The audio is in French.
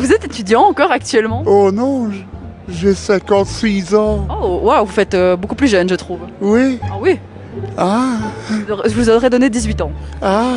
Vous êtes étudiant encore actuellement? Oh non, j'ai 56 ans. Oh, waouh, vous faites euh, beaucoup plus jeune, je trouve. Oui. Ah oui? Ah, Je vous aurais donné 18 ans. ah.